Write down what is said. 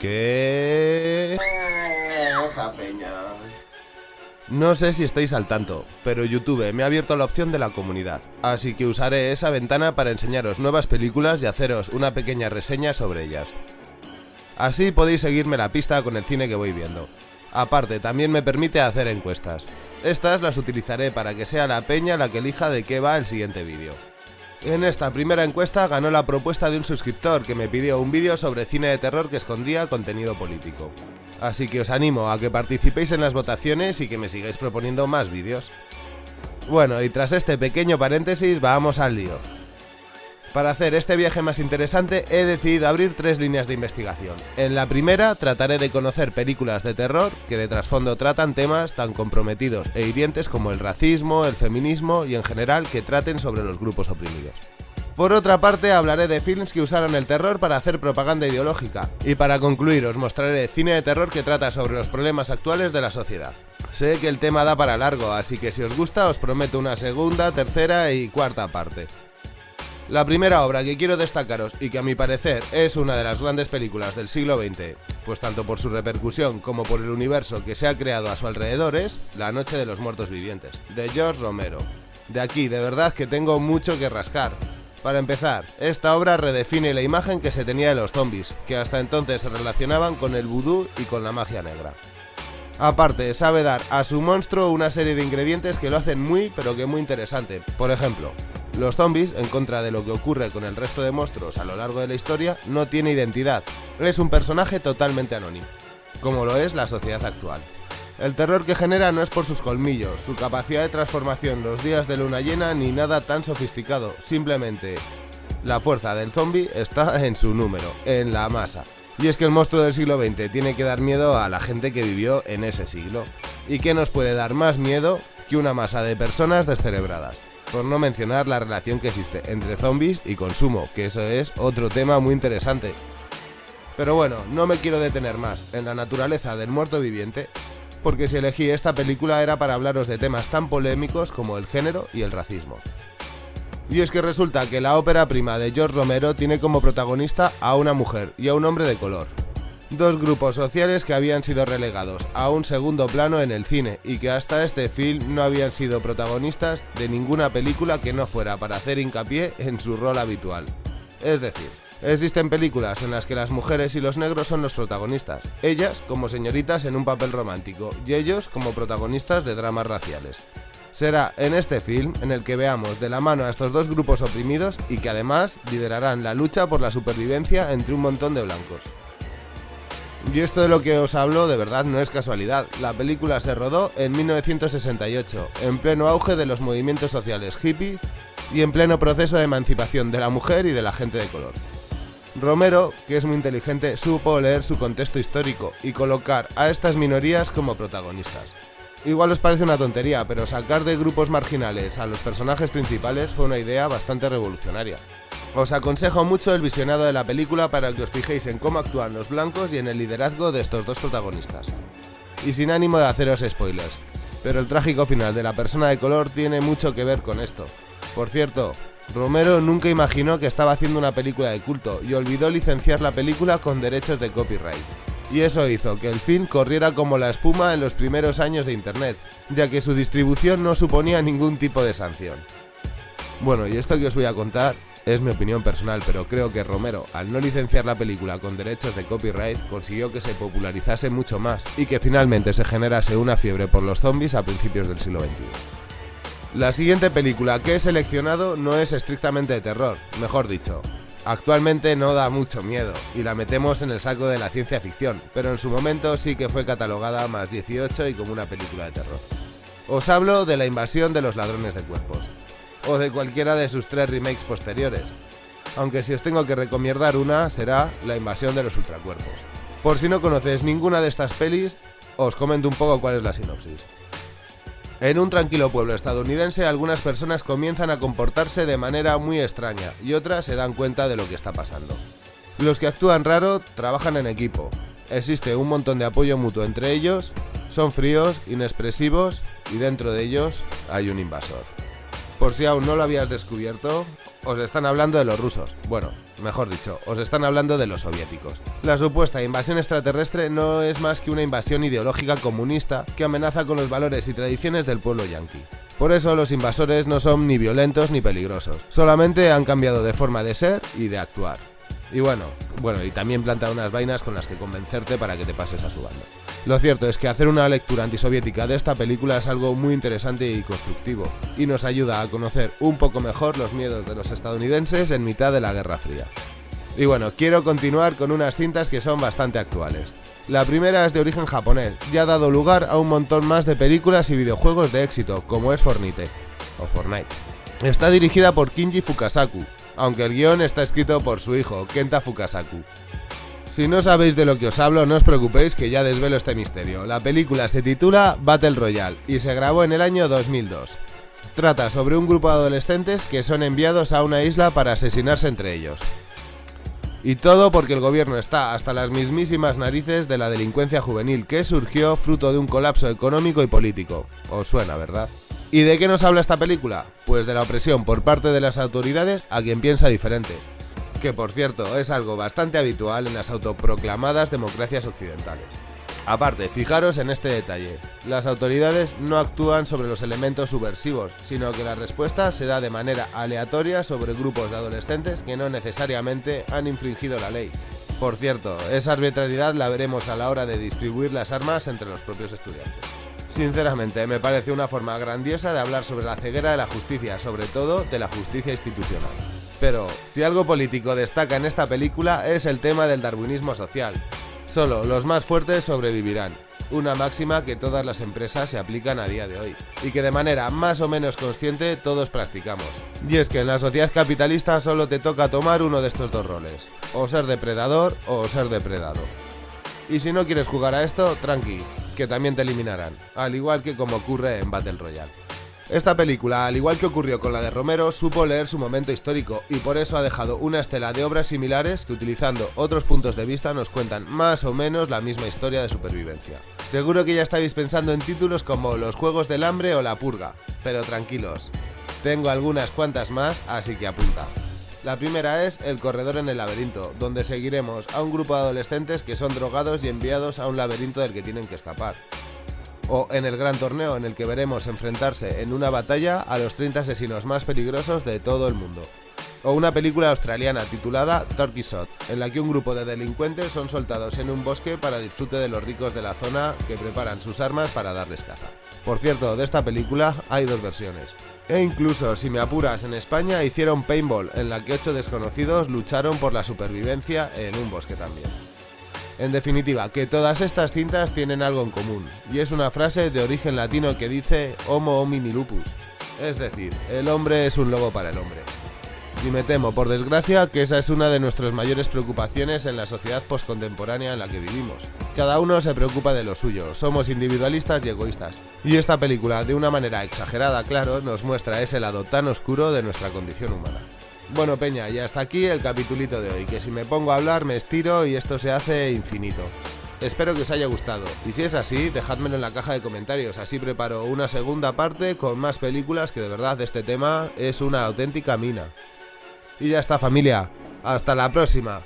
¿Qué? Esa peña. No sé si estáis al tanto, pero YouTube me ha abierto la opción de la comunidad, así que usaré esa ventana para enseñaros nuevas películas y haceros una pequeña reseña sobre ellas. Así podéis seguirme la pista con el cine que voy viendo. Aparte, también me permite hacer encuestas. Estas las utilizaré para que sea la peña la que elija de qué va el siguiente vídeo. En esta primera encuesta ganó la propuesta de un suscriptor que me pidió un vídeo sobre cine de terror que escondía contenido político. Así que os animo a que participéis en las votaciones y que me sigáis proponiendo más vídeos. Bueno, y tras este pequeño paréntesis, vamos al lío. Para hacer este viaje más interesante he decidido abrir tres líneas de investigación. En la primera trataré de conocer películas de terror que de trasfondo tratan temas tan comprometidos e hirientes como el racismo, el feminismo y en general que traten sobre los grupos oprimidos. Por otra parte, hablaré de films que usaron el terror para hacer propaganda ideológica. Y para concluir, os mostraré cine de terror que trata sobre los problemas actuales de la sociedad. Sé que el tema da para largo, así que si os gusta os prometo una segunda, tercera y cuarta parte. La primera obra que quiero destacaros y que a mi parecer es una de las grandes películas del siglo XX, pues tanto por su repercusión como por el universo que se ha creado a su alrededor es La Noche de los Muertos Vivientes, de George Romero. De aquí, de verdad que tengo mucho que rascar. Para empezar, esta obra redefine la imagen que se tenía de los zombies, que hasta entonces se relacionaban con el vudú y con la magia negra. Aparte, sabe dar a su monstruo una serie de ingredientes que lo hacen muy pero que muy interesante. Por ejemplo, los zombies, en contra de lo que ocurre con el resto de monstruos a lo largo de la historia, no tiene identidad. Es un personaje totalmente anónimo, como lo es la sociedad actual. El terror que genera no es por sus colmillos, su capacidad de transformación los días de luna llena ni nada tan sofisticado, simplemente la fuerza del zombie está en su número, en la masa. Y es que el monstruo del siglo XX tiene que dar miedo a la gente que vivió en ese siglo. ¿Y qué nos puede dar más miedo que una masa de personas descerebradas? Por no mencionar la relación que existe entre zombies y consumo, que eso es otro tema muy interesante. Pero bueno, no me quiero detener más en la naturaleza del muerto viviente, porque si elegí esta película era para hablaros de temas tan polémicos como el género y el racismo. Y es que resulta que la ópera prima de George Romero tiene como protagonista a una mujer y a un hombre de color, dos grupos sociales que habían sido relegados a un segundo plano en el cine y que hasta este film no habían sido protagonistas de ninguna película que no fuera para hacer hincapié en su rol habitual. Es decir, existen películas en las que las mujeres y los negros son los protagonistas, ellas como señoritas en un papel romántico y ellos como protagonistas de dramas raciales. Será en este film en el que veamos de la mano a estos dos grupos oprimidos y que además liderarán la lucha por la supervivencia entre un montón de blancos. Y esto de lo que os hablo de verdad no es casualidad. La película se rodó en 1968, en pleno auge de los movimientos sociales hippie y en pleno proceso de emancipación de la mujer y de la gente de color. Romero, que es muy inteligente, supo leer su contexto histórico y colocar a estas minorías como protagonistas. Igual os parece una tontería, pero sacar de grupos marginales a los personajes principales fue una idea bastante revolucionaria. Os aconsejo mucho el visionado de la película para que os fijéis en cómo actúan los blancos y en el liderazgo de estos dos protagonistas. Y sin ánimo de haceros spoilers, pero el trágico final de la persona de color tiene mucho que ver con esto. Por cierto, Romero nunca imaginó que estaba haciendo una película de culto y olvidó licenciar la película con derechos de copyright. Y eso hizo que el film corriera como la espuma en los primeros años de Internet, ya que su distribución no suponía ningún tipo de sanción. Bueno, y esto que os voy a contar es mi opinión personal, pero creo que Romero, al no licenciar la película con derechos de copyright, consiguió que se popularizase mucho más y que finalmente se generase una fiebre por los zombies a principios del siglo XXI. La siguiente película que he seleccionado no es estrictamente de terror, mejor dicho. Actualmente no da mucho miedo y la metemos en el saco de la ciencia ficción, pero en su momento sí que fue catalogada más 18 y como una película de terror. Os hablo de la invasión de los ladrones de cuerpos o de cualquiera de sus tres remakes posteriores. Aunque si os tengo que recomendar una, será La invasión de los ultracuerpos. Por si no conoces ninguna de estas pelis, os comento un poco cuál es la sinopsis. En un tranquilo pueblo estadounidense, algunas personas comienzan a comportarse de manera muy extraña y otras se dan cuenta de lo que está pasando. Los que actúan raro trabajan en equipo. Existe un montón de apoyo mutuo entre ellos, son fríos, inexpresivos y dentro de ellos hay un invasor. Por si aún no lo habías descubierto, Os están hablando de los rusos. Bueno, mejor dicho, os están hablando de los soviéticos. La supuesta invasión extraterrestre no es más que una invasión ideológica comunista que amenaza con los valores y tradiciones del pueblo yanqui. Por eso los invasores no son ni violentos ni peligrosos, solamente han cambiado de forma de ser y de actuar. Y bueno, bueno, y también planta unas vainas con las que convencerte para que te pases a su bando. Lo cierto es que hacer una lectura antisoviética de esta película es algo muy interesante y constructivo, y nos ayuda a conocer un poco mejor los miedos de los estadounidenses en mitad de la Guerra Fría. Y bueno, quiero continuar con unas cintas que son bastante actuales. La primera es de origen japonés y ha dado lugar a un montón más de películas y videojuegos de éxito, como es Fornite, o Fortnite. Está dirigida por Kinji Fukasaku, aunque el guion está escrito por su hijo, Kenta Fukasaku. Si no sabéis de lo que os hablo, no os preocupéis que ya desvelo este misterio. La película se titula Battle Royale y se grabó en el año 2002. Trata sobre un grupo de adolescentes que son enviados a una isla para asesinarse entre ellos. Y todo porque el gobierno está hasta las mismísimas narices de la delincuencia juvenil que surgió fruto de un colapso económico y político. Os suena, ¿verdad? ¿Y de qué nos habla esta película? Pues de la opresión por parte de las autoridades a quien piensa diferente que por cierto es algo bastante habitual en las autoproclamadas democracias occidentales. Aparte, fijaros en este detalle, las autoridades no actúan sobre los elementos subversivos, sino que la respuesta se da de manera aleatoria sobre grupos de adolescentes que no necesariamente han infringido la ley. Por cierto, esa arbitrariedad la veremos a la hora de distribuir las armas entre los propios estudiantes. Sinceramente, me parece una forma grandiosa de hablar sobre la ceguera de la justicia, sobre todo de la justicia institucional. Pero, si algo político destaca en esta película es el tema del darwinismo social. Solo los más fuertes sobrevivirán, una máxima que todas las empresas se aplican a día de hoy, y que de manera más o menos consciente todos practicamos. Y es que en la sociedad capitalista solo te toca tomar uno de estos dos roles, o ser depredador o ser depredado. Y si no quieres jugar a esto, tranqui, que también te eliminarán, al igual que como ocurre en Battle Royale. Esta película, al igual que ocurrió con la de Romero, supo leer su momento histórico y por eso ha dejado una estela de obras similares que utilizando otros puntos de vista nos cuentan más o menos la misma historia de supervivencia. Seguro que ya estáis pensando en títulos como Los Juegos del Hambre o La Purga, pero tranquilos, tengo algunas cuantas más, así que apunta. La primera es El Corredor en el Laberinto, donde seguiremos a un grupo de adolescentes que son drogados y enviados a un laberinto del que tienen que escapar o en el gran torneo en el que veremos enfrentarse en una batalla a los 30 asesinos más peligrosos de todo el mundo. O una película australiana titulada Turkey Shot, en la que un grupo de delincuentes son soltados en un bosque para disfrute de los ricos de la zona que preparan sus armas para darles caza. Por cierto, de esta película hay dos versiones. E incluso, si me apuras, en España hicieron Paintball, en la que ocho desconocidos lucharon por la supervivencia en un bosque también. En definitiva, que todas estas cintas tienen algo en común, y es una frase de origen latino que dice Homo homini lupus, es decir, el hombre es un lobo para el hombre. Y me temo, por desgracia, que esa es una de nuestras mayores preocupaciones en la sociedad postcontemporánea en la que vivimos. Cada uno se preocupa de lo suyo, somos individualistas y egoístas. Y esta película, de una manera exagerada, claro, nos muestra ese lado tan oscuro de nuestra condición humana. Bueno, Peña, y hasta aquí el capitulito de hoy, que si me pongo a hablar me estiro y esto se hace infinito. Espero que os haya gustado, y si es así, dejádmelo en la caja de comentarios, así preparo una segunda parte con más películas que de verdad este tema es una auténtica mina. Y ya está familia, hasta la próxima.